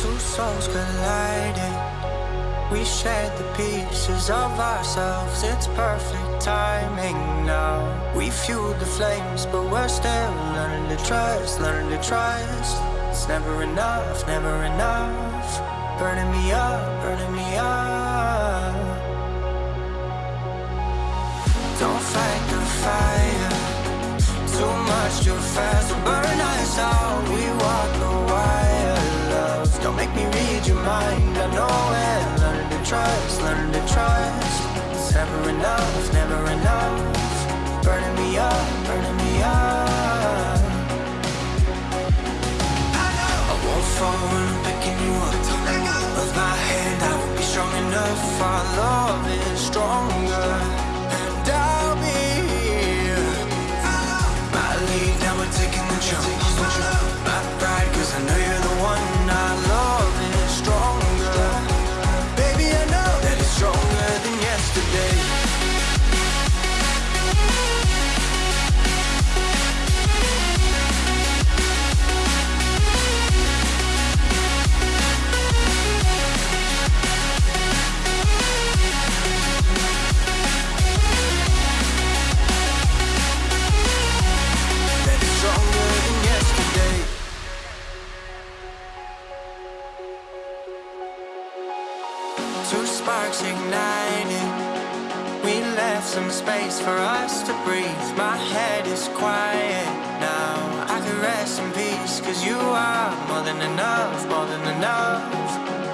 Two souls colliding. We shared the pieces of ourselves. It's perfect timing now. We fueled the flames, but we're still learning to trust, learning to trust. It's never enough, never enough. Burning me up, burning me trust, learn to trust. It's never enough, never enough. Burning me up, burning me up. I know. I won't fall when I'm picking you up. Of my hand, I won't be strong enough. Our love is stronger, and I'll be here. I, My lead, now we're taking the jump. Two sparks igniting. We left some space for us to breathe. My head is quiet now. I can rest in peace, cause you are more than enough, more than enough.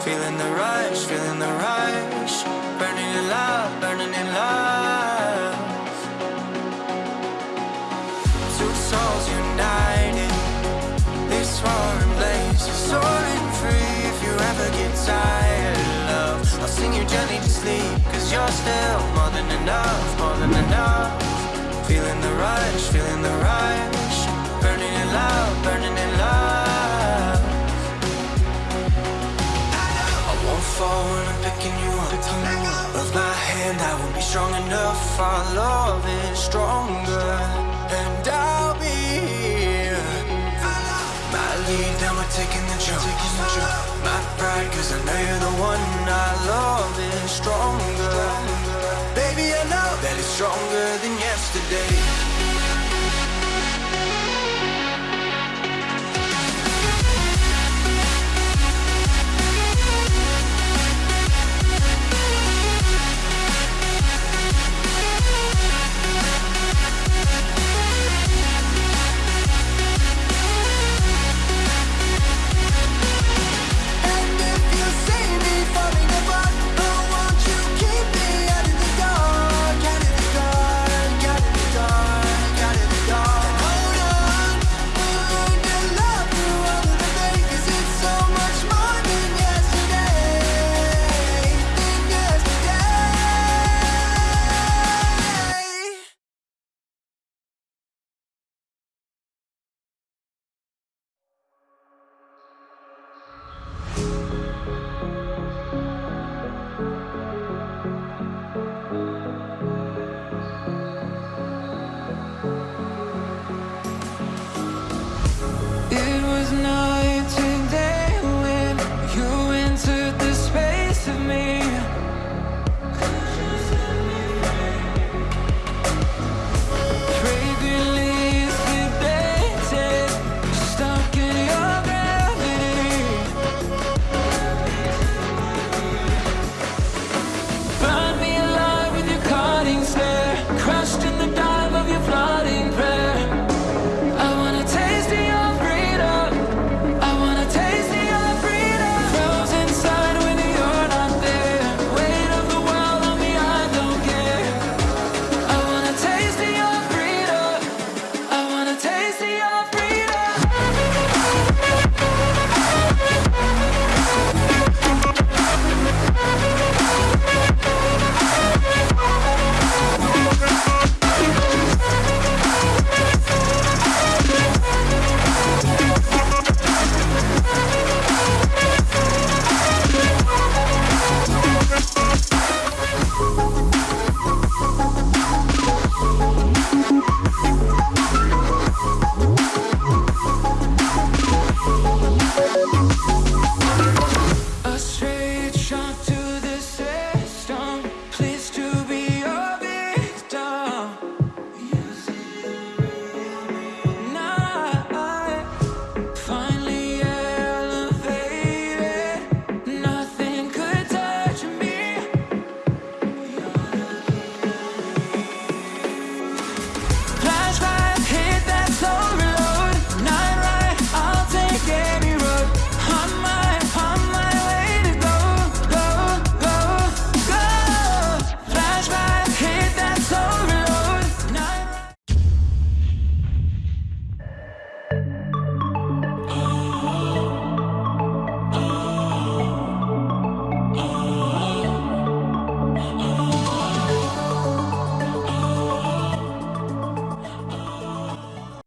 Feeling the rush, feeling the rush. Burning in love, burning in love. Two souls united. This roaring blaze is soaring free. If you ever get tired, sing you gently to sleep. Cause you're still more than enough, more than enough. Feeling the rush, feeling the rush. Burning in love, burning in love. I won't fall when I'm picking you up. Of my hand, I won't be strong enough. Our love is stronger, taking jump. My pride, cause I know you're the one. I love is stronger. Baby, I know that it's stronger than yesterday.